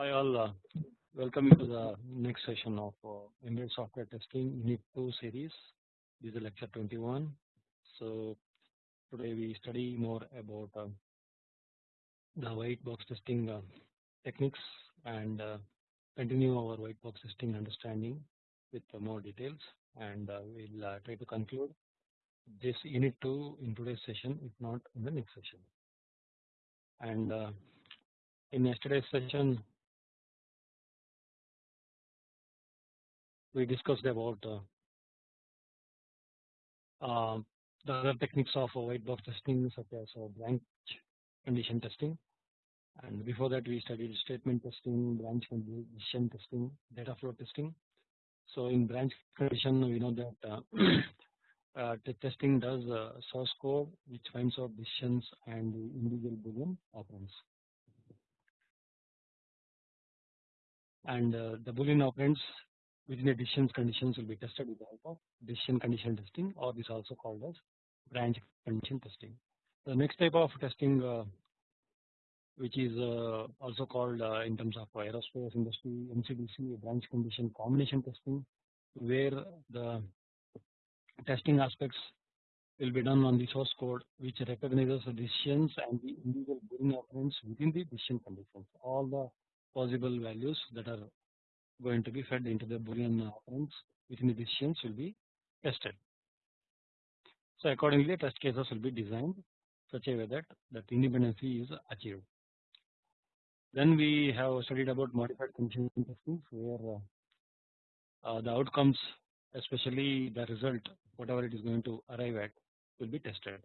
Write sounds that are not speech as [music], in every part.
Hi all, uh, welcome to the next session of uh, embedded software testing unit 2 series. This is lecture 21. So today we study more about uh, the white box testing uh, techniques and uh, continue our white box testing understanding with more details and uh, we'll try to conclude this unit 2 in today's session if not in the next session. And in yesterday's session we discussed about uh, uh, the other techniques of white box testing such as uh, branch condition testing and before that we studied statement testing, branch condition testing, data flow testing. So in branch condition we know that uh, [clears throat] uh, the testing does uh, source code which finds out decisions and the individual boolean operands. And uh, the boolean operands within the decisions conditions will be tested with the help of decision condition testing or this also called as branch condition testing. The next type of testing uh, which is uh, also called uh, in terms of aerospace industry MCDC branch condition combination testing where the testing aspects will be done on the source code which recognizes the decisions and the individual boolean operands within the decision conditions all the possible values that are going to be fed into the boolean operands within the decisions will be tested. So accordingly test cases will be designed such a way that that independency is achieved. Then we have studied about modified condition testing where uh, uh, the outcomes especially the result whatever it is going to arrive at will be tested.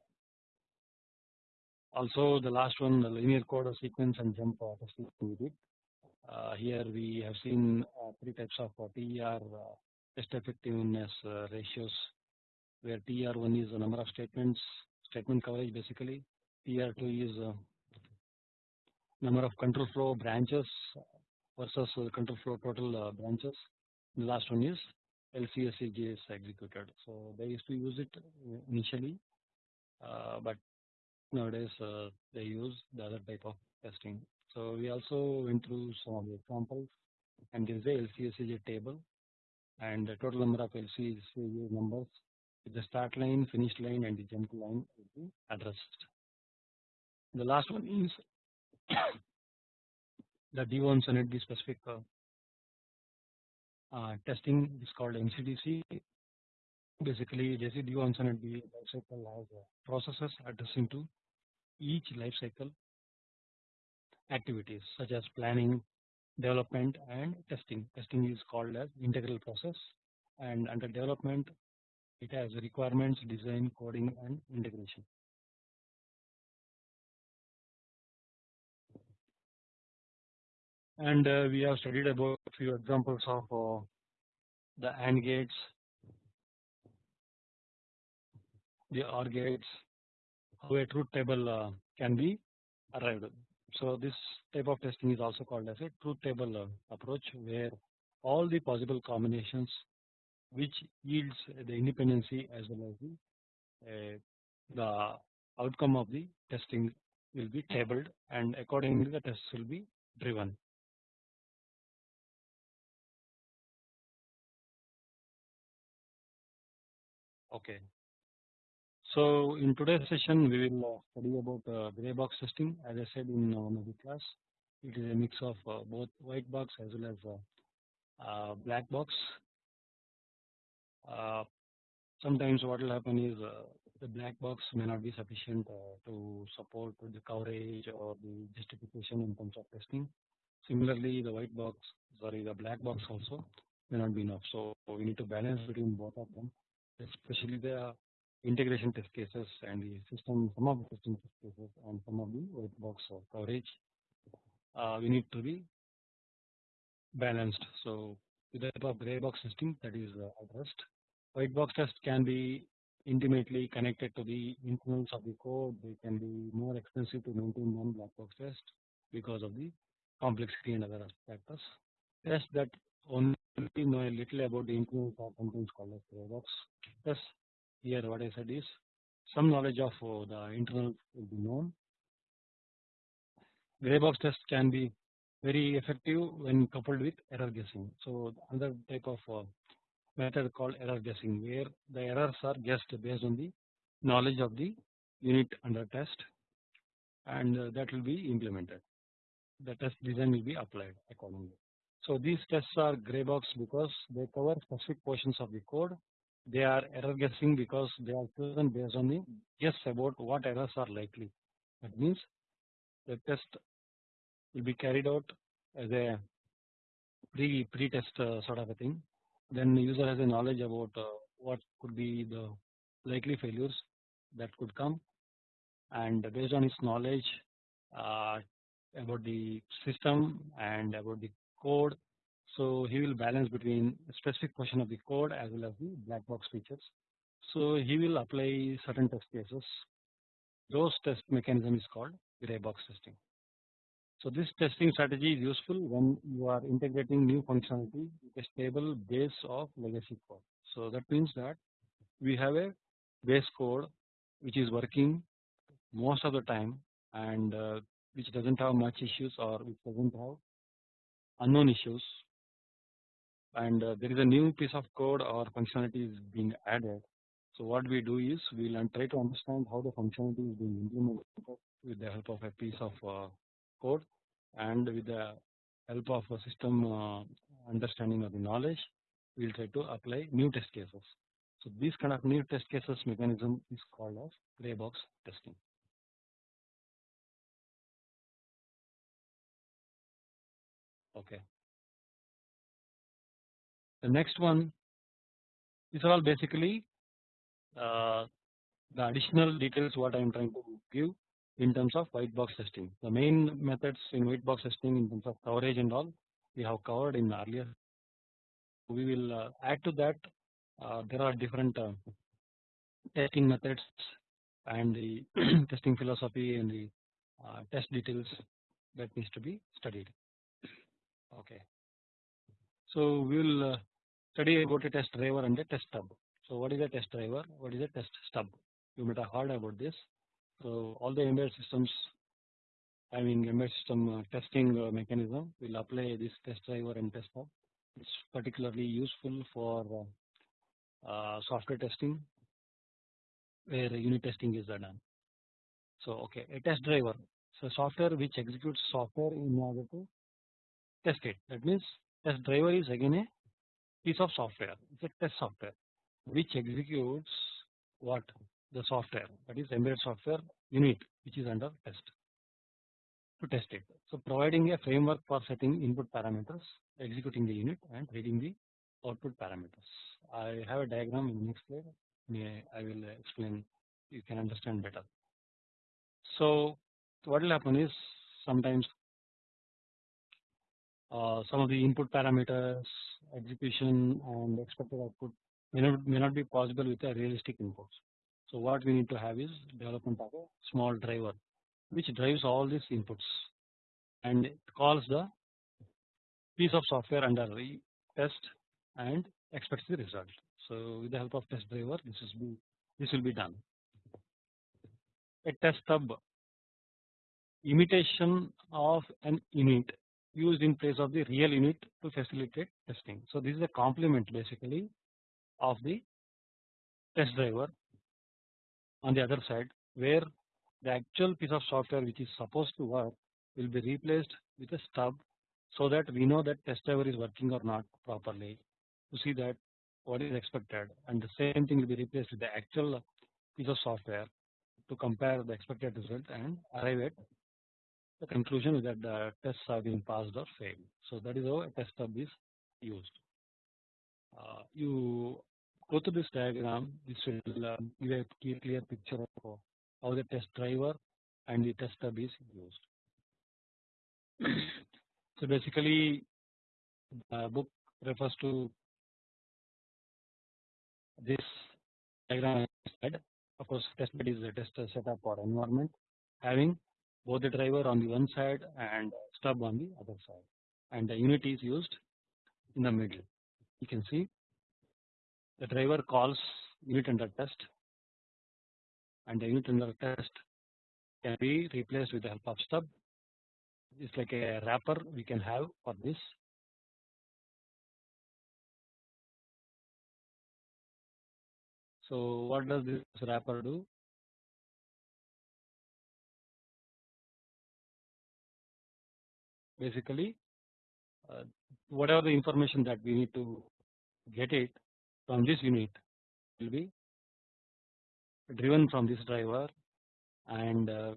Also the last one the linear code sequence and jump testing we did uh, here we have seen uh, three types of uh, TER test effectiveness ratios where TR1 is the number of statements statement coverage basically. TR2 is number of control flow branches versus control flow total branches. The last one is LCSJ is executed. So they used to use it initially uh, but nowadays uh, they use the other type of testing so we also went through some of the examples and there is a LCSJ table and the total number of LCSJ numbers with the start line, finish line and the jump line will be addressed. The last one is [coughs] the DO-178B specific uh, uh, testing is called MCDC. Basically, DO-178B lifecycle has uh, processes addressing to each lifecycle activities such as planning, development and testing. Testing is called as integral process and under development it has requirements, design, coding and integration. And uh, we have studied about a few examples of uh, the AND gates, the OR gates, how a truth table uh, can be arrived so this type of testing is also called as a truth table approach where all the possible combinations which yields the independency as well as the uh, the outcome of the testing will be tabled and accordingly the tests will be driven. Okay. So in today's session we will uh, study about uh, gray box testing as I said in one of the class it is a mix of uh, both white box as well as black box. sometimes what will happen is the black box may not be sufficient to support the coverage or the justification in terms of testing. Similarly the white box sorry the black box also may not be enough so we need to balance between both of them especially the integration test cases and the system some of the system test cases and some of the white box coverage uh, we need to be balanced. So the type of gray box testing that is uh, addressed. White box test can be intimately connected to the internals of the code. They can be more expensive to maintain than black box test because of the complexity and other factors. Tests that only know a little about the internals are sometimes called as gray box tests here what I said is some knowledge of uh, the internal will be known. Gray box test can be very effective when coupled with error guessing. So another type of uh, method called error guessing where the errors are guessed based on the knowledge of the unit under test and uh, that will be implemented. The test design will be applied accordingly. So these tests are gray box because they cover specific portions of the code. They are error guessing because they are chosen based on the guess about what errors are likely. That means the test will be carried out as a pre pre test uh, sort of a thing. Then the user has a knowledge about uh, what could be the likely failures that could come and based on his knowledge uh, about the system and about the code. So he will balance between specific portion of the code as well as the black box features. So he will apply certain test cases. Those test mechanism is called gray box testing. So this testing strategy is useful when you are integrating new functionality with a stable base of legacy code. So that means that we have a base code which is working most of the time and uh, which doesn't have much issues or which doesn't have unknown issues and uh, there is a new piece of code or functionality is being added. So what we do is we will try to understand how the functionality is being implemented with the help of a piece of uh, code and with the help of a system uh, understanding of the knowledge we will try to apply new test cases. So this kind of new test cases mechanism is called as gray box testing. Okay. The next one these are all basically uh, the additional details what I am trying to give in terms of white box testing. The main methods in white box testing in terms of coverage and all we have covered in earlier. We will uh, add to that uh, there are different uh, testing methods and the [clears throat] testing philosophy and the uh, test details that needs to be studied. Okay. So we will study about a test driver and a test stub. So what is a test driver? What is a test stub? You might have heard about this. So all the embedded systems having embedded system uh, testing uh, mechanism will apply this test driver and test stub. It's particularly useful for uh, uh, software testing where unit testing is done. So okay, a test driver. So software which executes software in order to test it. That means test driver is again a piece of software. It's a test software which executes what the software that is embedded software unit which is under test to test it. So providing a framework for setting input parameters, executing the unit and reading the output parameters. I have a diagram in the next slide. May I will explain. You can understand better. So what will happen is sometimes uh, some of the input parameters, execution and expected output may not, may not be possible with a realistic inputs. So what we need to have is development of a small driver which drives all these inputs and calls the piece of software under test and expects the result. So with the help of test driver this is be this will be done. A test stub imitation of an unit used in place of the real unit to facilitate testing. So this is a complement basically of the test driver on the other side where the actual piece of software which is supposed to work will be replaced with a stub so that we know that test driver is working or not properly to see that what is expected and the same thing will be replaced with the actual piece of software to compare the expected result and arrive at the conclusion is that the tests have been passed or failed. So that is how a test stub is used. Uh, you go to this diagram, this will uh, give a clear, clear picture of how the test driver and the test stub is used. so basically, the book refers to this diagram. Of course, test bed is a test setup or environment having both the driver on the one side and stub on the other side and the unit is used in the middle. You can see the driver calls unit under test and the unit under test can be replaced with the help of stub it's like a wrapper we can have for this. So what does this wrapper do? Basically, uh, whatever the information that we need to get it from this unit will be driven from this driver and uh,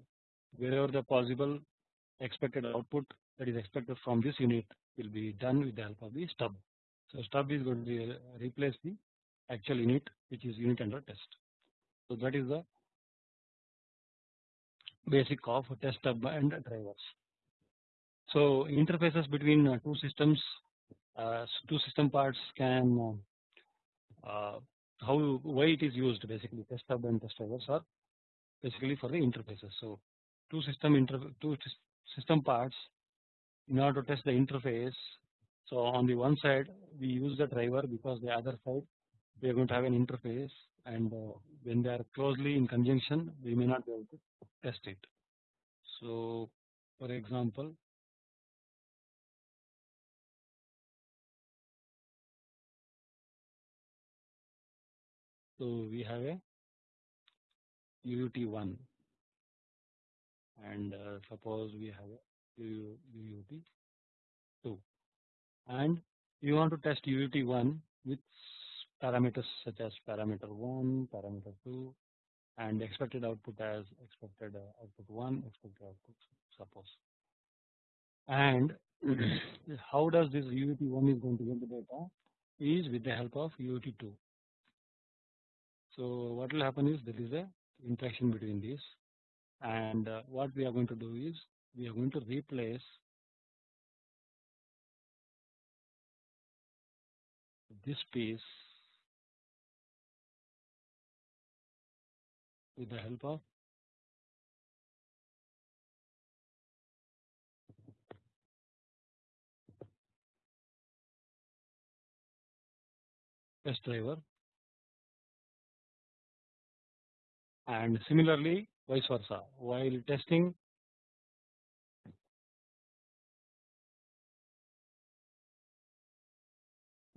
wherever the possible expected output that is expected from this unit will be done with the help of the stub. So stub is going to replace the actual unit which is unit under test. So that is the basic of test stub and drivers. So interfaces between uh, two systems, uh, two system parts can uh, how why it is used basically test stub and test drivers are basically for the interfaces. So two system inter two system parts in order to test the interface. So on the one side we use the driver because the other side we are going to have an interface and when they are closely in conjunction we may not be able to test it. So for example so we have a UUT1 and uh, suppose we have a UUT2 and you want to test UUT1 with parameters such as parameter 1, parameter 2 and expected output as expected uh, output 1, expected output suppose. And [clears throat] how does this UUT1 is going to get the data is with the help of UUT2. So what will happen is there is a interaction between these. And uh, what we are going to do is we are going to replace this piece with the help of test driver and similarly vice versa. While testing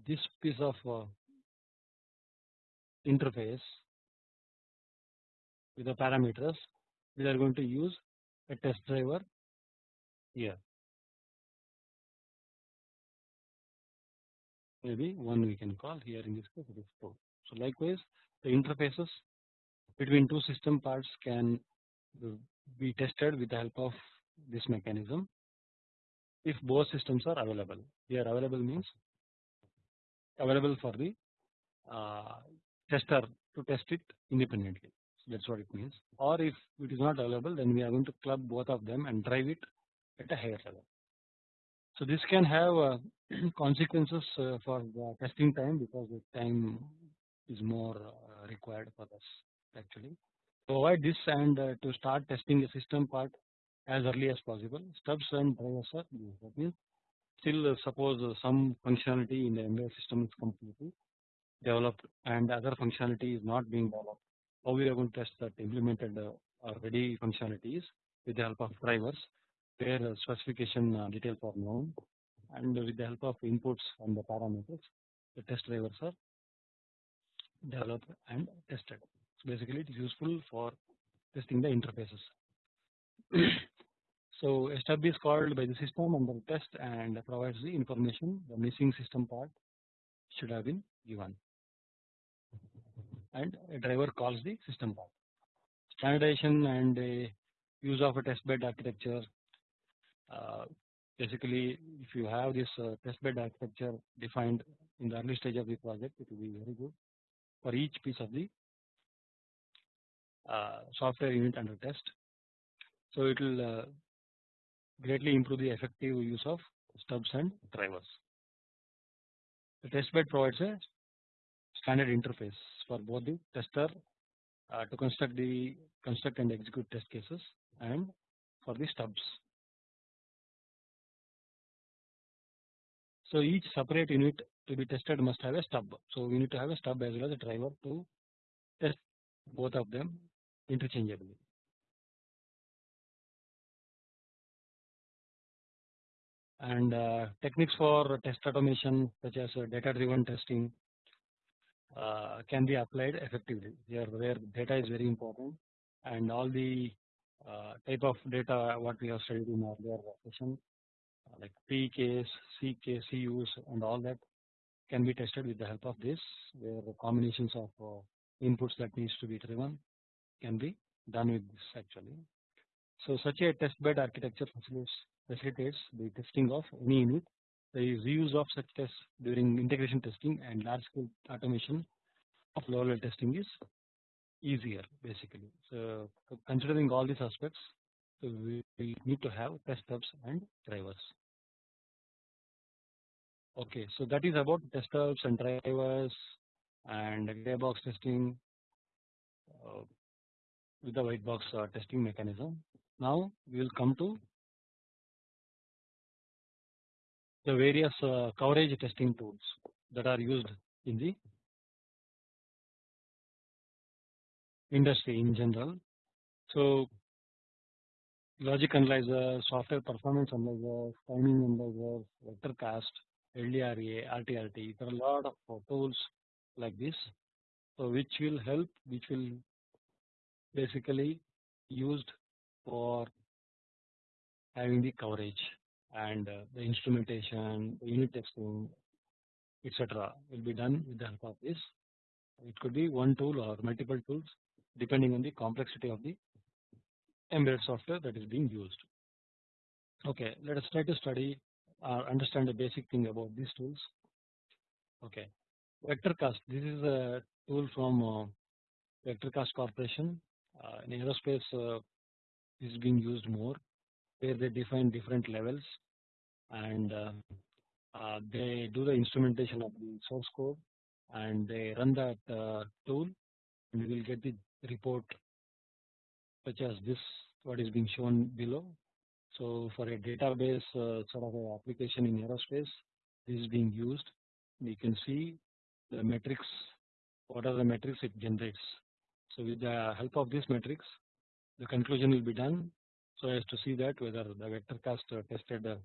this piece of uh, interface with the parameters we are going to use a test driver here. Maybe one we can call here in this case it is 4 so likewise the interfaces between two system parts can be tested with the help of this mechanism. If both systems are available here available means available for the uh, tester to test it independently. So that is what it means. Or if it is not available then we are going to club both of them and drive it at a higher level. So this can have uh, [clears throat] consequences uh, for the testing time because the time is more uh, required for this actually. To avoid this and uh, to start testing the system part as early as possible stubs and drivers are used that means still uh, suppose uh, some functionality in the embedded system is completely developed and other functionality is not being developed how we are going to test that implemented uh, or ready functionalities with the help of drivers where specification uh, details are known and with the help of inputs and the parameters the test drivers are developed and tested. Basically it is useful for testing the interfaces. so stub is called by the system under test and provides the information the missing system part should have been given and a driver calls the system part. Standardization and use of a test bed architecture uh, basically if you have this uh, test bed architecture defined in the early stage of the project it will be very good for each piece of the software unit under test. So it will uh, greatly improve the effective use of stubs and drivers. The test bed provides a standard interface for both the tester uh, to construct the construct and execute test cases and for the stubs. So each separate unit to be tested must have a stub. So we need to have a stub as well as a driver to test both of them interchangeably. and uh, techniques for test automation such as data driven testing uh, can be applied effectively here where data is very important and all the uh, type of data what we have studied in earlier session uh, like P case, C case, CUs and all that can be tested with the help of this where the combinations of uh, inputs that needs to be driven can be done with this actually. So such a test bed architecture facilitates the testing of any unit. The use of such tests during integration testing and large scale automation of low level testing is easier basically. So considering all these aspects, so we, we need to have test stubs and drivers. Okay, so that is about test stubs and drivers and gray box testing uh, with the white box uh, testing mechanism. Now we will come to the various uh, coverage testing tools that are used in the industry in general. So logic analyzer, software performance analyzer, timing analyzer, VectorCast, LDRA, RTRT, there are a lot of uh, tools like this. So which will help, which will basically used for having the coverage and uh, the instrumentation, the unit testing, etc. will be done with the help of this. It could be one tool or multiple tools depending on the complexity of the embedded software that is being used. Okay, let us try to study or understand the basic thing about these tools. Okay, VectorCast. This is a tool from uh, VectorCast Corporation. Uh, in aerospace, uh, is being used more, where they define different levels and uh, uh, they do the instrumentation of the source code and they run that tool and we will get the report such as this what is being shown below. So for a database uh, sort of a application in aerospace this is being used we can see the metrics what are the metrics it generates. So with the help of this matrix the conclusion will be done so as to see that whether the VectorCast uh, tested uh,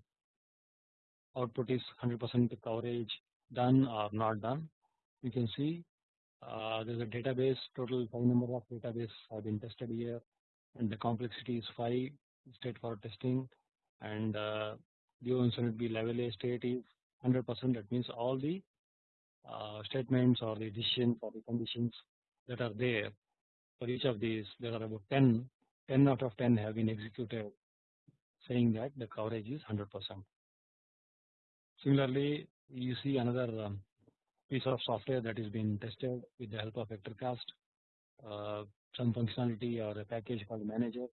output is 100% coverage done or not done. You can see uh, there is a database total 5 number of database have been tested here and the complexity is 5 state for testing and uh, be level A state is 100% that means all the uh, statements or the decisions or the conditions that are there for each of these there are about 10 10 out of 10 have been executed saying that the coverage is 100%. Similarly, you see another um, piece of software that is being tested with the help of VectorCast, uh, some functionality or a package called Manager.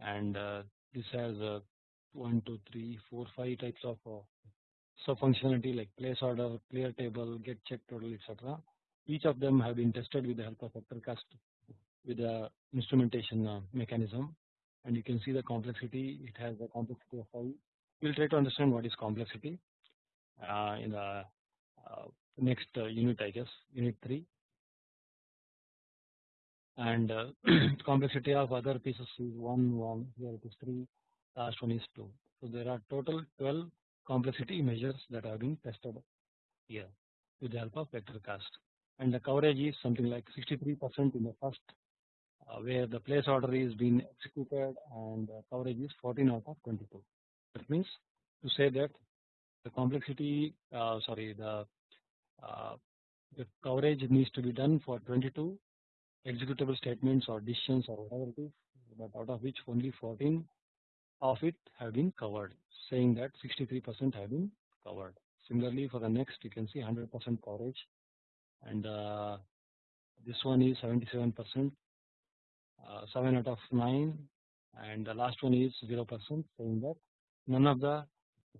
And uh, this has uh, one, two, three, four, five types of sub functionality like place order, clear table, get check total, etc. Each of them have been tested with the help of VectorCast with the instrumentation uh, mechanism. And you can see the complexity. It has the complexity of how we will try to understand what is complexity uh, in the uh, next uh, unit I guess unit 3 and uh, [clears throat] complexity of other pieces is 1 1 here it is 3 last one is 2 so there are total 12 complexity measures that have been tested here with the help of VectorCast and the coverage is something like 63% in the first uh, where the place order is being executed and the coverage is 14 out of 22. That means to say that the complexity uh, sorry the uh, the coverage needs to be done for 22 executable statements or decisions or whatever it is but out of which only 14 of it have been covered saying that 63% have been covered. Similarly for the next you can see 100% coverage and uh, this one is 77% uh, 7 out of 9 and the last one is 0% saying that none of the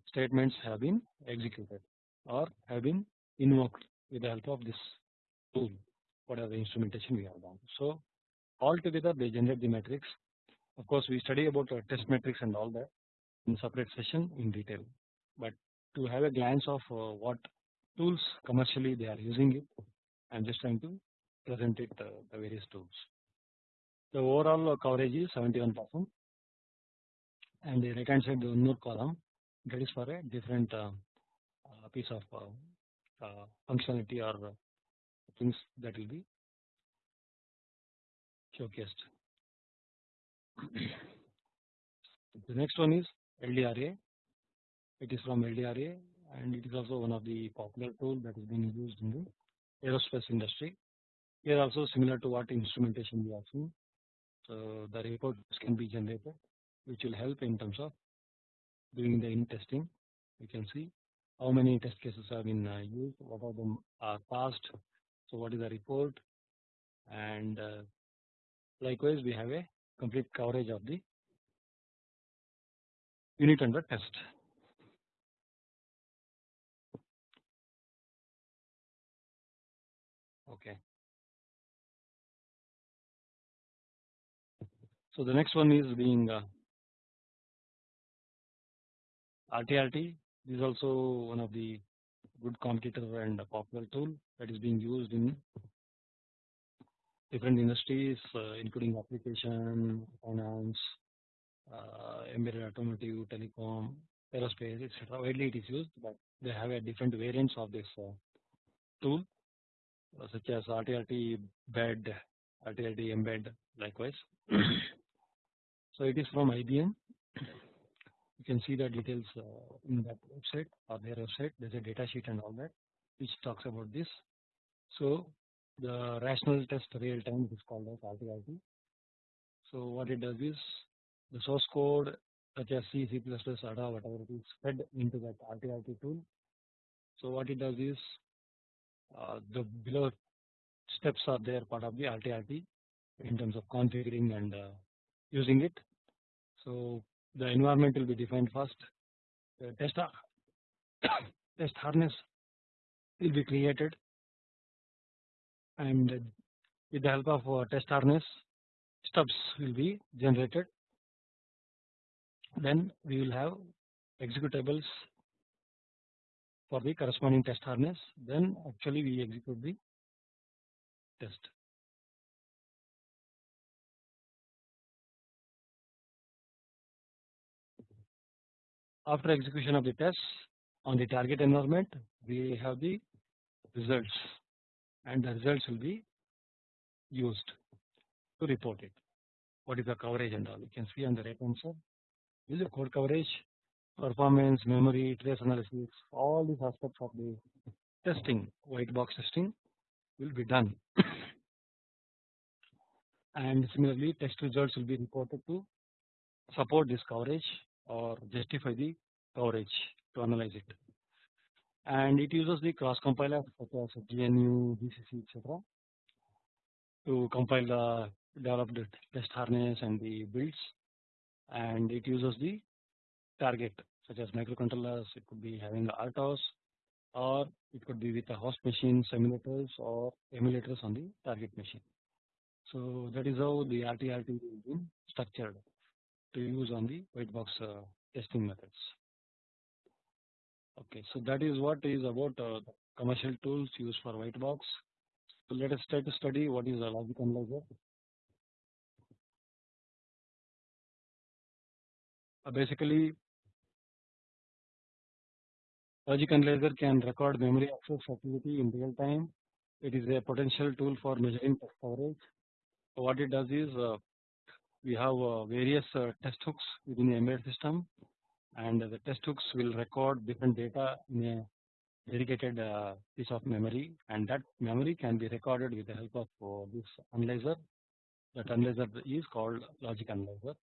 statements have been executed or have been invoked with the help of this tool whatever instrumentation we have done. So altogether they generate the metrics of course we study about the test metrics and all that in separate session in detail but to have a glance of uh, what tools commercially they are using it I am just trying to present it uh, the various tools. The overall coverage is 71 percent and the right hand side the more column that is for a different uh, uh, piece of uh, uh, functionality or things that will be showcased. The next one is LDRA. It is from LDRA and it is also one of the popular tool that is being used in the aerospace industry. Here also similar to what instrumentation we have seen. So the reports can be generated which will help in terms of doing the in testing. You can see how many test cases have been uh, used, what of them are passed, so what is the report and uh, likewise we have a complete coverage of the unit under test. Okay. So the next one is being uh, RTRT. This is also one of the good competitor and popular tool that is being used in different industries uh, including application, finance, uh, embedded automotive, telecom, aerospace, etc. Widely it is used, but they have a different variants of this uh, tool such as RTRT bed, RTRT embed likewise. [clears throat] so it is from IBM. You can see the details in that website or their website. There's a data sheet and all that which talks about this. So the rational test real time is called as RTRT. So what it does is the source code such as C, C++, ADA, whatever it is fed into that RTRT tool. So what it does is uh, the below steps are there part of the RTRT in terms of configuring and uh, using it. So the environment will be defined first. The test [coughs] test harness will be created and with the help of uh, test harness stubs will be generated. Then we will have executables for the corresponding test harness. Then actually we execute the test. After execution of the test on the target environment we have the results and the results will be used to report it. What is the coverage and all you can see on the right hand side is the code coverage, performance, memory, trace analysis, all these aspects of the testing, white box testing will be done. [coughs] and similarly test results will be reported to support this coverage or justify the coverage to analyze it. And it uses the cross compiler such as GNU, GCC, etc. to compile the developed test harness and the builds and it uses the target such as microcontrollers it could be having the RTOS or it could be with a host machine simulators or emulators on the target machine. So that is how the RTRT is been structured to use on the white box uh, testing methods. Okay, so that is what is about uh, commercial tools used for white box. So let us try to study what is a logic analyzer. Uh, basically logic analyzer can record memory access activity in real time. It is a potential tool for measuring test coverage. So what it does is uh, we have uh, various uh, test hooks within the embedded system and the test hooks will record different data in a dedicated uh, piece of memory and that memory can be recorded with the help of uh, this analyzer. That analyzer is called logic analyzer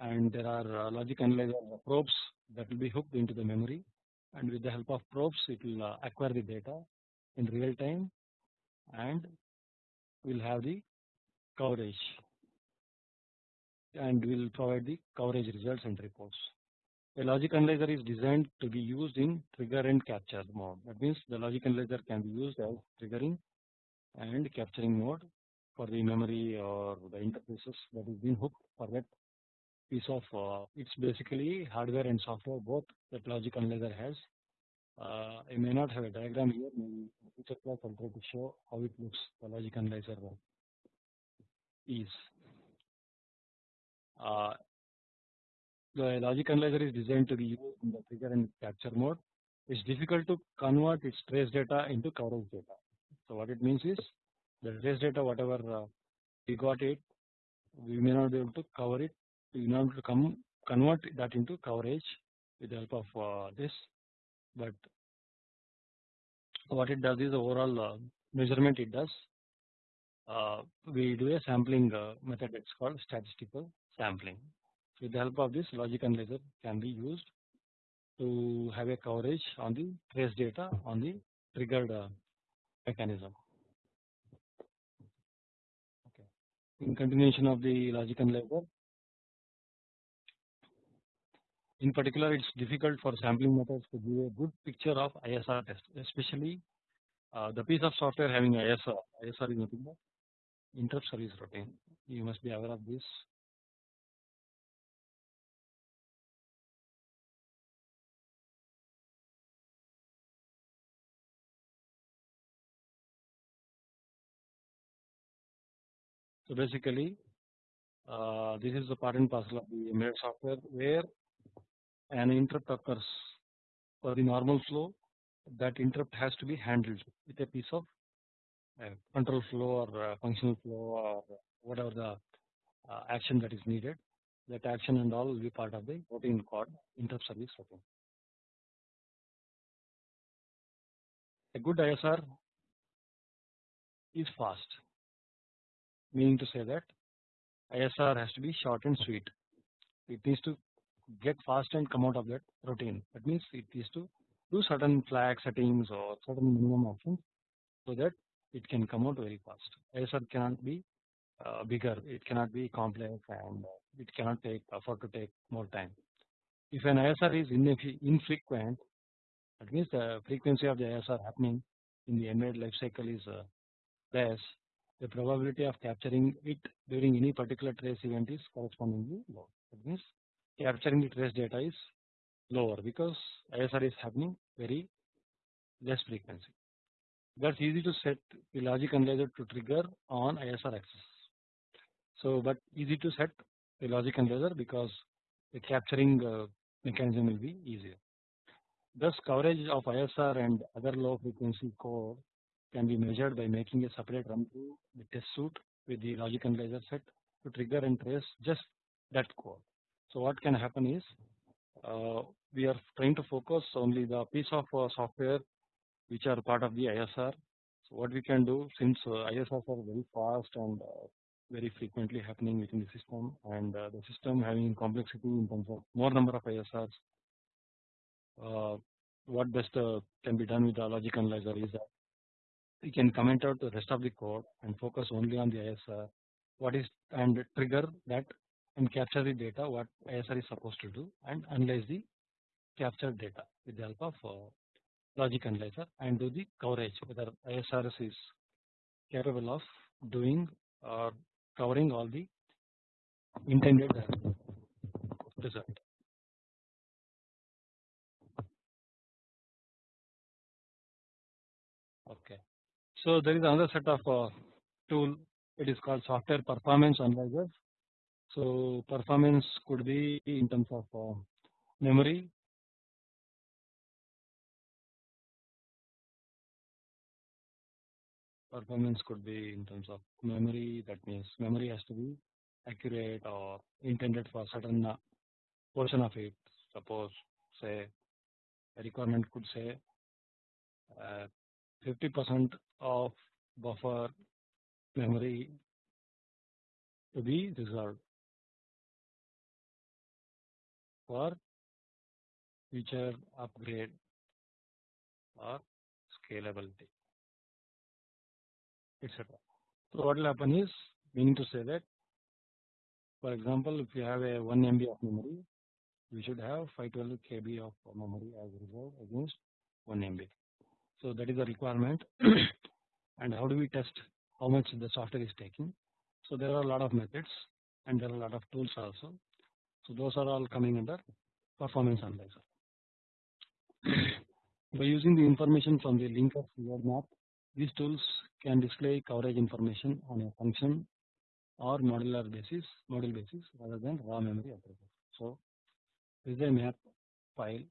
and there are uh, logic analyzer probes that will be hooked into the memory and with the help of probes it will uh, acquire the data in real time and will have the coverage and will provide the coverage results and reports. A logic analyzer is designed to be used in trigger and capture mode. That means the logic analyzer can be used as triggering and capturing mode for the memory or the interfaces that is being hooked for that piece of uh, it's basically hardware and software both that logic analyzer has. Uh, I may not have a diagram here, maybe future class I'll try to show how it looks the logic analyzer is. uh, the logic analyzer is designed to be used in the trigger and capture mode. It's difficult to convert its trace data into coverage data. So what it means is the trace data whatever uh, we got it, we may not be able to cover it. We may not to come convert that into coverage with the help of uh, this, but what it does is overall uh, measurement it does. Uh, we do a sampling uh, method it's called statistical sampling. With the help of this logic analyzer can be used to have a coverage on the trace data on the triggered uh, mechanism. Okay. In continuation of the logic analyzer, in particular it's difficult for sampling methods to give a good picture of ISR test, especially uh, the piece of software having ISR. ISR is nothing but interrupt service routine. You must be aware of this So basically, uh, this is the part and parcel of the embedded software where an interrupt occurs for the normal flow. That interrupt has to be handled with a piece of uh, control flow or uh, functional flow or whatever the uh, action that is needed. That action and all will be part of the routine called interrupt service routine. A good ISR is fast meaning to say that ISR has to be short and sweet. It needs to get fast and come out of that routine. That means it needs to do certain flag settings or certain minimum options so that it can come out very fast. ISR cannot be uh, bigger, it cannot be complex and uh, it cannot take effort to take more time. If an ISR is infrequent, that means the frequency of the ISR happening in the embedded life cycle is uh, less the probability of capturing it during any particular trace event is correspondingly low. That means capturing the trace data is lower because ISR is happening very less frequency. That's easy to set the logic analyzer to trigger on ISR axis. So, but easy to set the logic analyzer because the capturing uh, mechanism will be easier. Thus, coverage of ISR and other low frequency code can be measured by making a separate run through the test suite with the logic analyzer set to trigger and trace just that code. So what can happen is uh, we are trying to focus only the piece of uh, software which are part of the ISR. So what we can do since uh, ISRs are very fast and uh, very frequently happening within the system and uh, the system having complexity in terms of more number of ISRs. Uh, what best can be done with the logic analyzer is that we can comment out the rest of the code and focus only on the ISR what is and trigger that and capture the data what ISR is supposed to do and analyze the captured data with the help of uh, logic analyzer and do the coverage whether ISRS is capable of doing or covering all the intended result. So there is another set of uh, tool. It is called software performance analyzer. So performance could be in terms of uh, memory. Performance could be in terms of memory. That means memory has to be accurate or intended for certain uh, portion of it. Suppose say a requirement could say uh, 50 percent of buffer memory to be reserved for future upgrade or scalability etc. So what will happen is meaning to say that for example if you have a 1 MB of memory you should have 512 KB of memory as reserved against 1 MB. So that is a requirement [clears throat] and how do we test how much the software is taking. So there are a lot of methods and there are a lot of tools also. So those are all coming under performance analyzer. [clears throat] By using the information from the linker map, these tools can display coverage information on a function or modular basis, module basis rather than raw memory approach. So this is a map file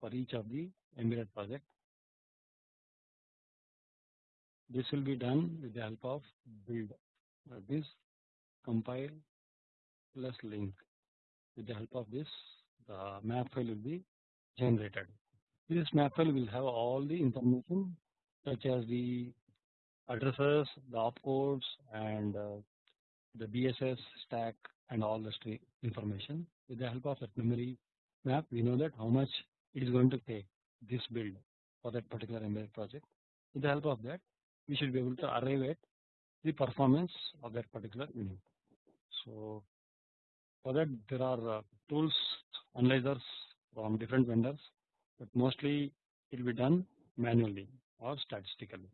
for each of the embedded project. This will be done with the help of build. This compile plus link. With the help of this, the map file will be generated. This map file will have all the information such as the addresses, the opcodes, and uh, the BSS stack and all the string information. With the help of that memory map, we know that how much it is going to take this build for that particular embedded project. With the help of that, we should be able to arrive at the performance of that particular unit. So for that there are uh, tools, analyzers from different vendors, but mostly it will be done manually or statistically,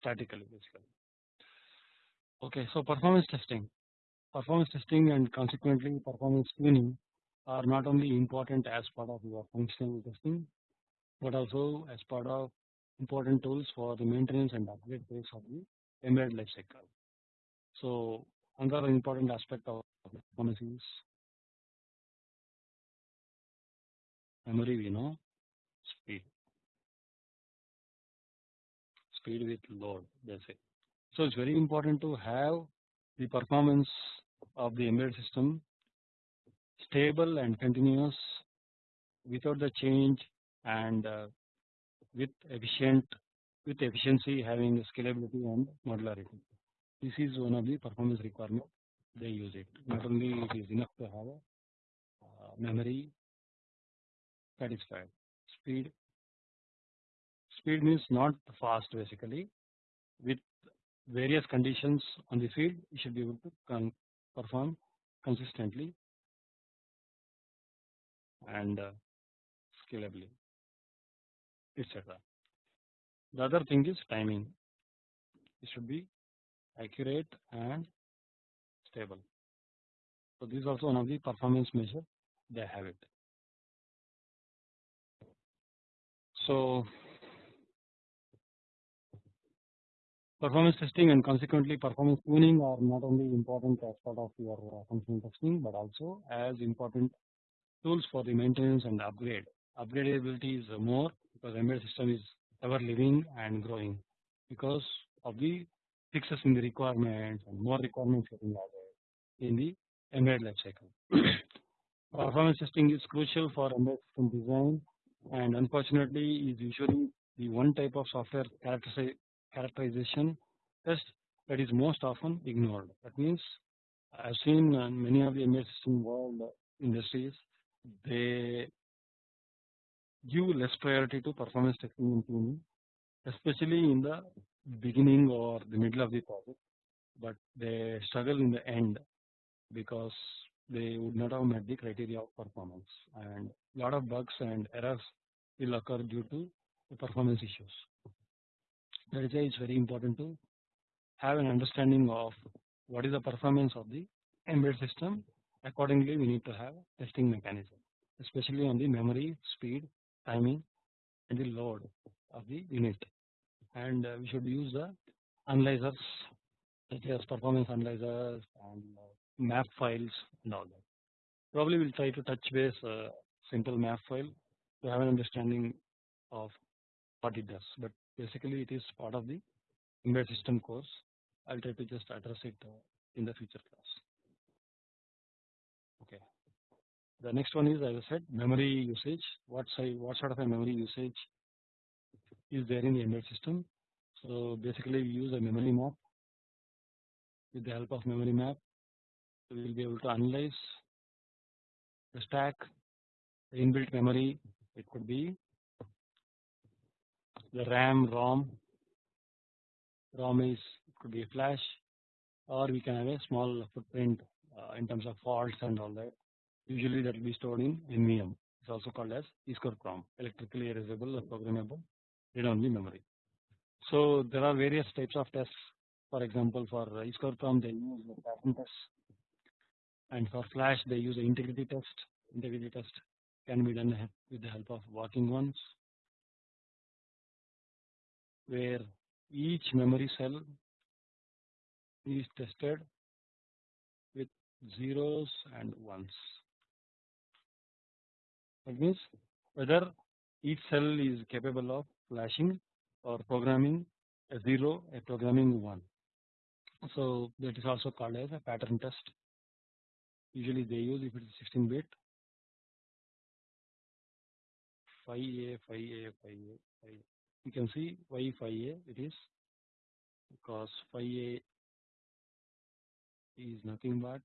statically basically. Okay, so performance testing, performance testing and consequently performance tuning are not only important as part of your functional testing, but also as part of important tools for the maintenance and upgrade phase of the embedded lifecycle. So another important aspect of performance is memory we know speed. Speed with load they say so it's very important to have the performance of the embedded system stable and continuous without the change and uh, with efficient with efficiency having scalability and modularity. This is one of the performance requirement they use it. Not only it is enough to have uh, memory satisfied. Speed speed means not fast basically. With various conditions on the field, you should be able to perform consistently and uh, scalably etc. The other thing is timing. It should be accurate and stable. So this is also one of the performance measure they have it. So performance testing and consequently performance tuning are not only important as part of your uh, functional testing but also as important tools for the maintenance and upgrade. Upgradability is more because embedded system is ever living and growing because of the fixes in the requirements and more requirements getting added in the embedded life cycle. [clears throat] Performance testing is crucial for embedded system design and unfortunately is usually the one type of software characterization test that is most often ignored. That means I have seen uh, many of the embedded system world uh, industries they give less priority to performance testing tuning, especially in the beginning or the middle of the project, but they struggle in the end because they would not have met the criteria of performance and lot of bugs and errors will occur due to the performance issues. That is why it's very important to have an understanding of what is the performance of the embedded system. Accordingly, we need to have testing mechanism, especially on the memory, speed, timing and the load of the unit and uh, we should use the analyzers such as performance analyzers and uh, map files and all that. Probably we'll try to touch base a simple map file to have an understanding of what it does but basically it is part of the embedded system course. I'll try to just address it uh, in the future class. Okay. The next one is as I said memory usage. What size, what sort of a memory usage is there in the embedded system? So basically we use a memory map. With the help of memory map, we will be able to analyze the stack, the inbuilt memory. It could be the RAM, ROM. ROM is could be a flash, or we can have a small footprint uh, in terms of faults and all that usually that will be stored in NVM. It's also called as EEPROM, electrically erasable or programmable read-only memory. So there are various types of tests. For example, for EEPROM they use the pattern test, and for Flash they use the integrity test. Integrity test can be done with the help of walking ones, where each memory cell is tested with zeros and ones. That means whether each cell is capable of flashing or programming a 0, a programming 1. So that is also called as a pattern test. Usually they use if it is 16 bit 5A, 5A, 5A, 5A You can see why 5A it is because 5A is nothing but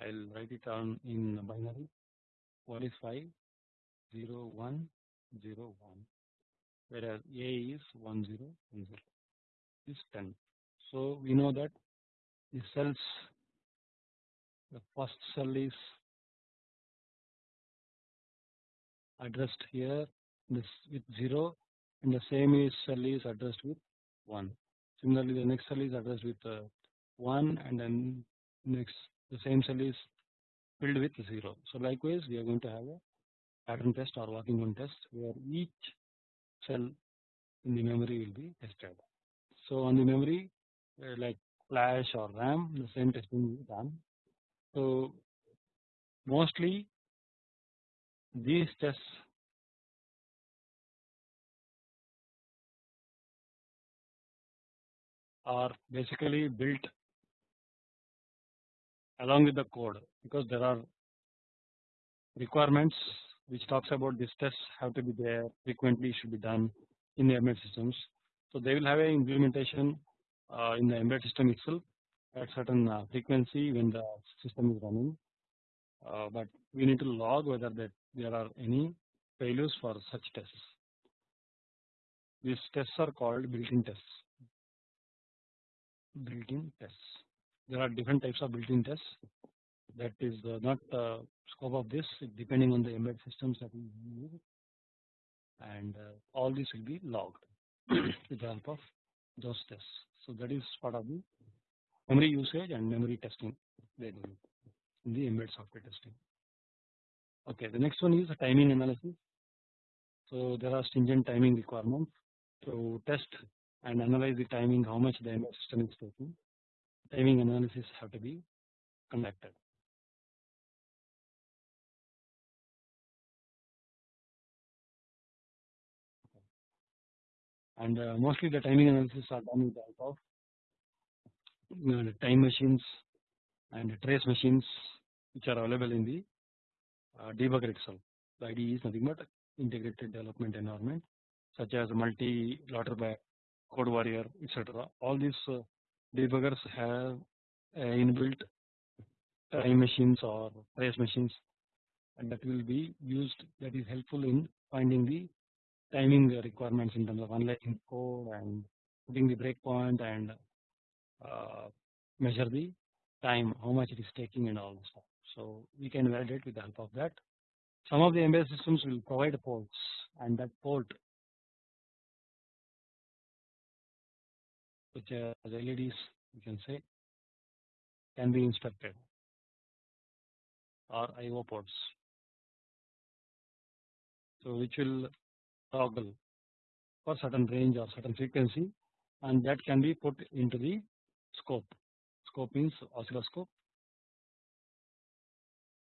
I'll write it down in binary. What is 5? 0, 1, 0, 1. Whereas A is 1, 0, 1, 0 is 10. So we know that the cells, the first cell is addressed here this with 0 and the same is cell is addressed with 1. Similarly, the next cell is addressed with uh, 1 and then next the same cell is filled with 0. So likewise, we are going to have a pattern test or walking one test where each cell in the memory will be tested. So on the memory uh, like flash or RAM the same testing is done. So mostly these tests are basically built along with the code because there are requirements which talks about these tests have to be there frequently should be done in the embedded systems. So they will have an implementation uh, in the embedded system itself at certain uh, frequency when the system is running. Uh, but we need to log whether that there are any failures for such tests. These tests are called built-in tests. Built-in tests. There are different types of built-in tests. That is uh, not uh, scope of this depending on the embedded systems that we use and uh, all this will be logged [clears throat] with the help of those tests. So that is part of the memory usage and memory testing they in the embedded software testing. Okay, the next one is the timing analysis. So there are stringent timing requirements to test and analyze the timing how much the embedded system is taking. Timing analysis have to be conducted. And uh, mostly the timing analysis are done with the help of you know, time machines and trace machines which are available in the uh, debugger itself. The IDE is nothing but integrated development environment such as multi Lauterbach, Code Warrior, etc. All these uh, debuggers have inbuilt time machines or trace machines and that will be used that is helpful in finding the timing requirements in terms of unlocking code and putting the breakpoint and uh, measure the time how much it is taking and all the stuff. So we can validate with the help of that. Some of the embedded systems will provide ports and that port which are LEDs you can say can be inspected or IO ports. So which will toggle for certain range or certain frequency and that can be put into the scope. Scope means oscilloscope.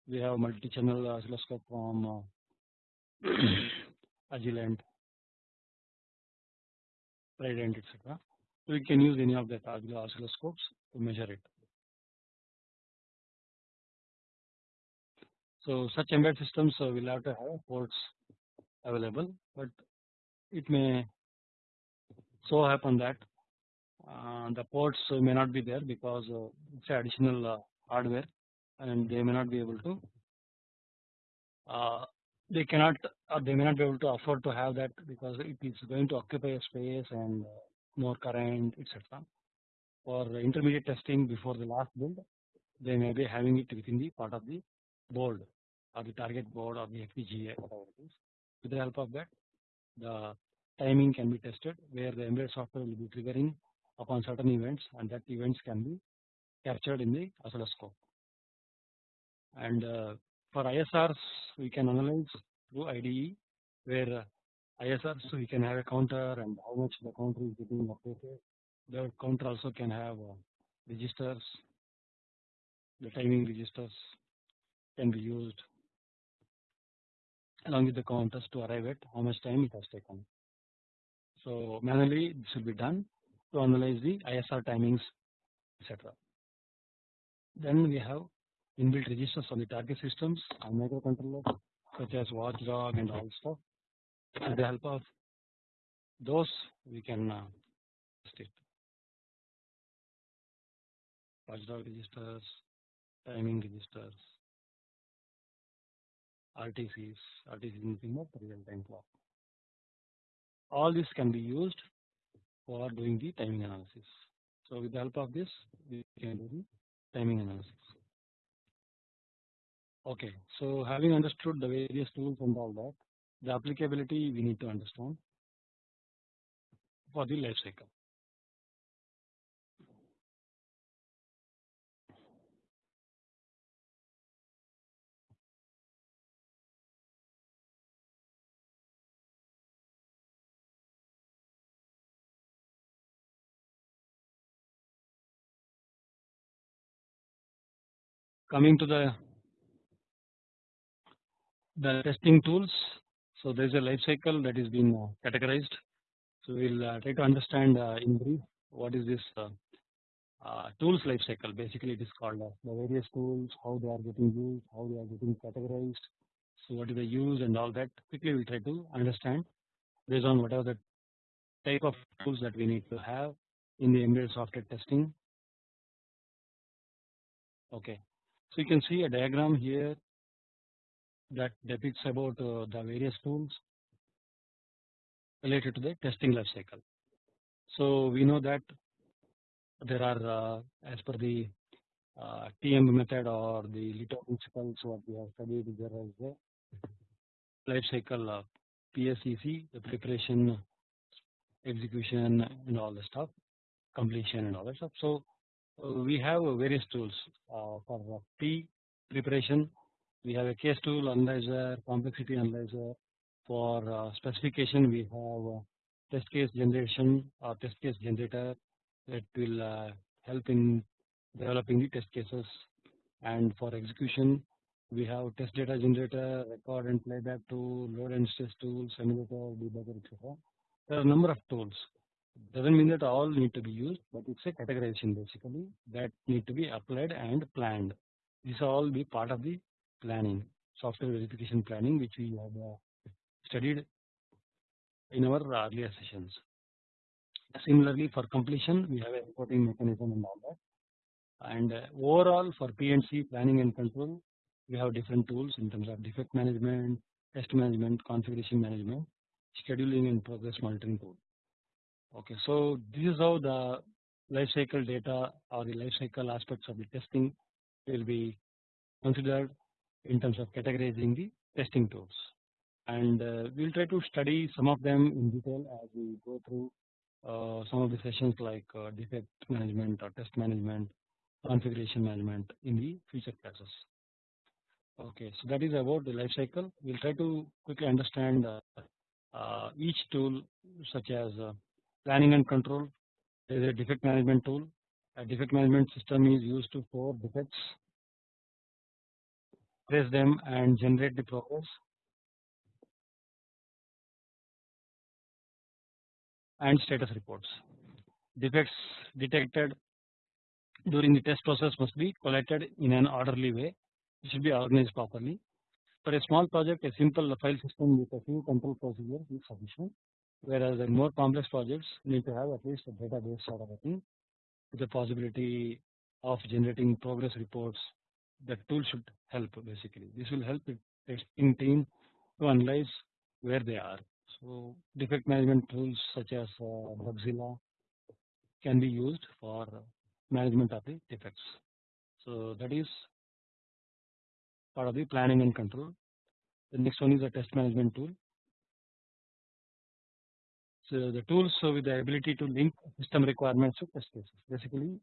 We have multi-channel oscilloscope from Agilent, Trident, etc. So we can use any of that oscilloscopes to measure it. So such embedded systems uh, will have to have ports available, but it may so happen that uh, the ports may not be there because uh, it's additional uh, hardware and they may not be able to uh, they cannot or they may not be able to afford to have that because it is going to occupy space and uh, more current etc. For intermediate testing before the last build they may be having it within the part of the board or the target board or the FPGA whatever it is with the help of that the timing can be tested where the embedded software will be triggering upon certain events and that events can be captured in the oscilloscope. And uh, for ISRs we can analyze through IDE where uh, ISRs we can have a counter and how much the counter is getting updated. The counter also can have uh, registers, the timing registers can be used along with the counters to arrive at how much time it has taken. So manually this will be done to analyze the ISR timings etc. Then we have inbuilt registers on the target systems and microcontrollers such as watchdog and all stuff. With the help of those we can uh, test it. Watchdog registers, timing registers, RTCs, RTC nothing but real time clock. All this can be used for doing the timing analysis. So with the help of this we can do the timing analysis. Okay, so having understood the various tools and all that, the applicability we need to understand for the life cycle. Coming to the the testing tools. So there is a life cycle that is being uh, categorized. So we'll uh, try to understand uh, in brief what is this tools life cycle. Basically, it is called the various tools, how they are getting used, how they are getting categorized. So what do they use and all that. Quickly, we'll try to understand based on whatever the type of tools that we need to have in the embedded software testing. Okay, so you can see a diagram here that depicts about uh, the various tools related to the testing life cycle. So we know that there are uh, as per the uh, TM method or the LITO principles what we have studied there is the life cycle of PSEC the preparation execution and all the stuff completion and all that stuff. So uh, we have various tools uh, for P preparation we have a case tool analyzer, complexity analyzer. For uh, specification, we have uh, test case generation or test case generator that will uh, help in developing the test cases. And for execution, we have test data generator, record and playback tool, load and stress tool, simulator, debugger, etc. There are a number of tools. Doesn't mean that all need to be used, but it's a categorization basically that need to be applied and planned. this all be part of the planning, software verification planning, which we have uh, studied in our earlier sessions. Similarly, for completion, we have a reporting mechanism and all that. And uh, overall, for PNC planning and control, we have different tools in terms of defect management, test management, configuration management, scheduling, and progress monitoring tool. Okay, so this is how the life cycle data or the life cycle aspects of the testing will be considered in terms of categorizing the testing tools and uh, we will try to study some of them in detail as we go through uh, some of the sessions like uh, defect management or test management configuration management in the future classes. Okay, so that is about the life cycle. We will try to quickly understand uh, uh, each tool such as uh, planning and control. Is a defect management tool. A defect management system is used to store defects trace them and generate the progress and status reports. Defects detected during the test process must be collected in an orderly way. It should be organized properly. For a small project, a simple file system with a few control procedures is sufficient. Whereas the more complex projects need to have at least a database sort of a thing with the possibility of generating progress reports that tool should help basically. This will help the testing team to analyze where they are. So defect management tools such as uh, Bugzilla can be used for management of the defects. So that is part of the planning and control. The next one is a test management tool. So the tools so with the ability to link system requirements to test cases. Basically,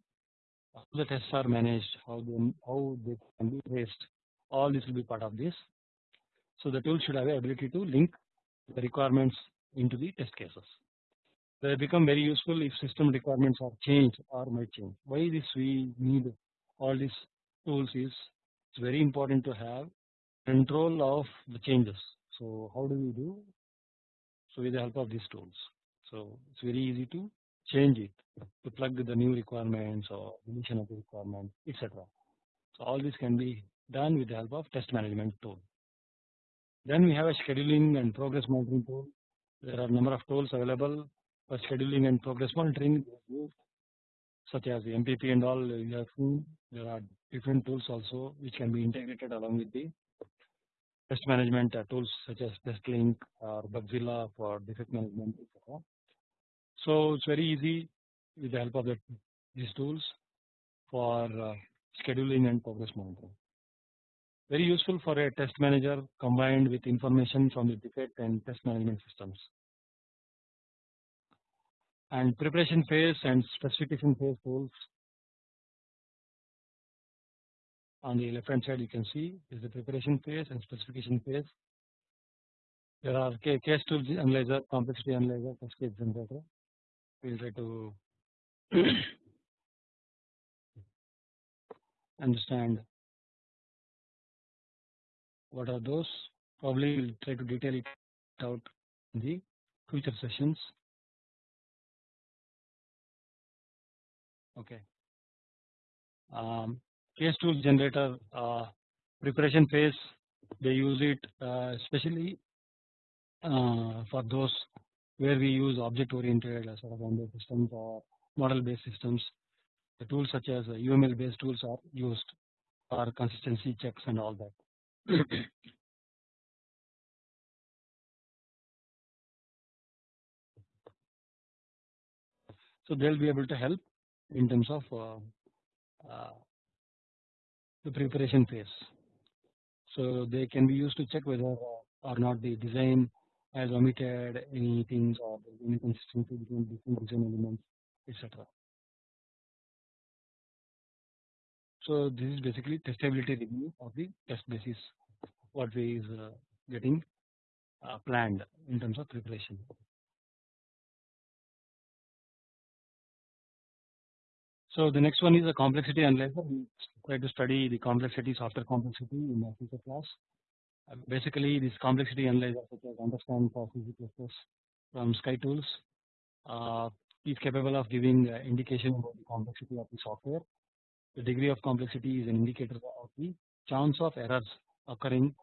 how the tests are managed, how they how they can be traced, all this will be part of this. So the tool should have the ability to link the requirements into the test cases. they become very useful if system requirements are changed or might change. Why this we need all these tools is it's very important to have control of the changes. So how do we do? So with the help of these tools. So it's very easy to change it to plug the new requirements or deletion of the requirement etc. So all this can be done with the help of test management tool. Then we have a scheduling and progress monitoring tool. There are number of tools available for scheduling and progress monitoring such as the MPP and all you have there are different tools also which can be integrated along with the test management uh, tools such as TestLink or Bugzilla for defect management etc. So it's very easy with the help of the, these tools for uh, scheduling and progress monitoring. Very useful for a test manager combined with information from the defect and test management systems. And preparation phase and specification phase tools on the left hand side you can see is the preparation phase and specification phase. There are case tools analyzer, complexity analyzer, test generator. Will try to understand what are those. Probably we'll try to detail it out in the future sessions. Okay. Um, case tool generator uh, preparation phase they use it uh, especially uh, for those where we use object oriented sort of embedded systems or model based systems the tools such as UML based tools are used for consistency checks and all that. [clears throat] so they'll be able to help in terms of uh, uh, the preparation phase. So they can be used to check whether uh, or not the design has omitted any things or any consistency between different design elements etc. So this is basically testability review of the test basis what we is uh, getting uh, planned in terms of preparation. So the next one is a complexity analyzer. We try to study the complexity, software complexity in a future class. Uh, basically, this complexity analyzer such as understand for from SciTools uh, is capable of giving uh, indication about the complexity of the software. The degree of complexity is an indicator of the chance of errors occurring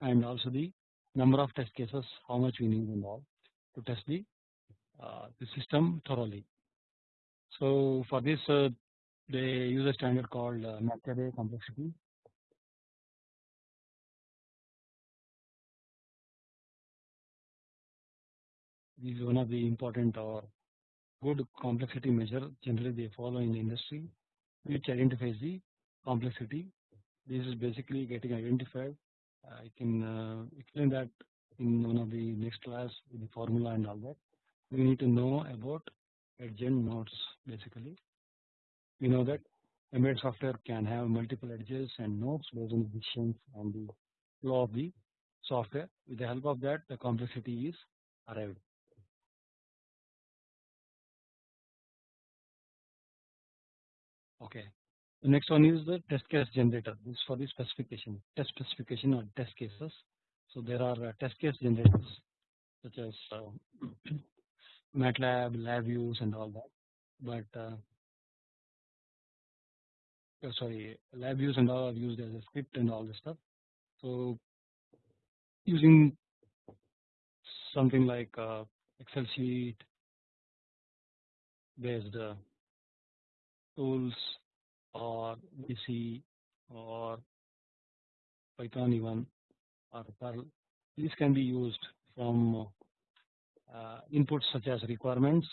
and also the number of test cases, how much we need and to test the uh, the system thoroughly. So for this uh, they use a standard called uh, complexity. This is one of the important or good complexity measure generally they follow in the industry which identifies the complexity. This is basically getting identified. I can uh, explain that in one of the next class with the formula and all that. We need to know about edge nodes basically. We know that embedded software can have multiple edges and nodes based on the decisions and the flow of the software. With the help of that the complexity is arrived. The next one is the test case generator. This is for the specification, test specification or test cases. So there are uh, test case generators such as uh, [clears throat] MATLAB, LabVIEWs and all that. But uh, oh, sorry, LabVIEWs and all are used as a script and all this stuff. So using something like uh, Excel sheet based uh, tools or BC or Python even or Perl. These can be used from uh, inputs such as requirements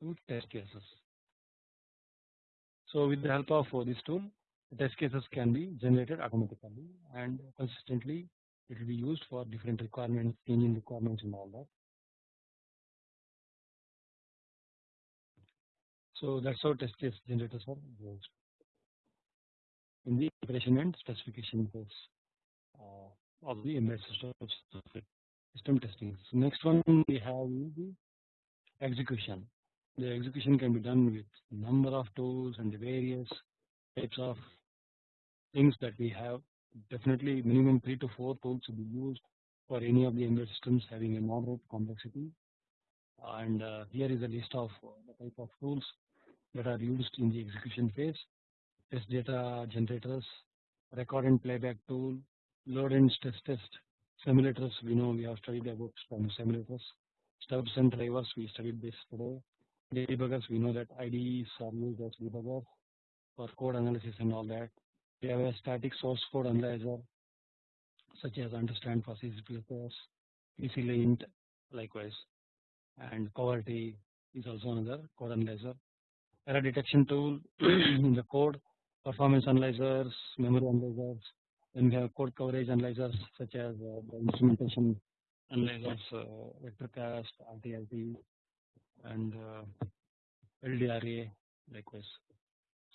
to test cases. So with the help of this tool, test cases can be generated automatically and consistently it will be used for different requirements, changing requirements and all that. So that's how test case generators are used in the preparation and specification phase uh, of the embedded system system testing. So next one we have the execution. The execution can be done with number of tools and the various types of things that we have. Definitely minimum 3 to 4 tools to be used for any of the embedded systems having a moderate complexity. And uh, here is a list of the type of tools that are used in the execution phase. Test data generators, record and playback tool, load and stress test, simulators. We know we have studied about some simulators, stubs and drivers. We studied this today. Debuggers. We know that IDEs are used as debuggers for code analysis and all that. We have a static source code analyzer such as understand for C++, PC-lint likewise, and Coverity is also another code analyzer. Error detection tool [clears throat] the code, performance analyzers, memory analyzers, then we have code coverage analyzers such as uh, the instrumentation analyzers, uh, VectorCAST, RTRT, and uh, LDRA likewise.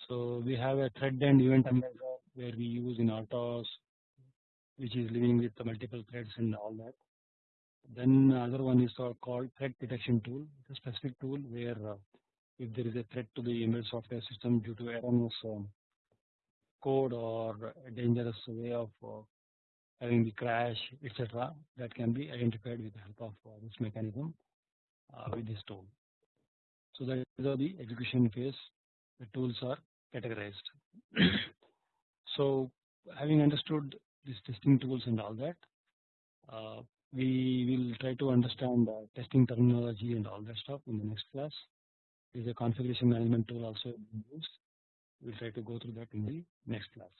So we have a thread and event analyzer where we use in RTOS, which is living with the multiple threads and all that. Then other one is called threat detection tool. It's a specific tool where uh, if there is a threat to the embedded software system due to erroneous um, code or a dangerous way of uh, having the crash, etc., that can be identified with the help of uh, this mechanism uh, with this tool. So that is the execution phase the tools are categorized. [clears throat] so having understood these testing tools and all that, uh, we will try to understand testing terminology and all that stuff in the next class. Is a configuration management tool also used. We'll try to go through that in the next class.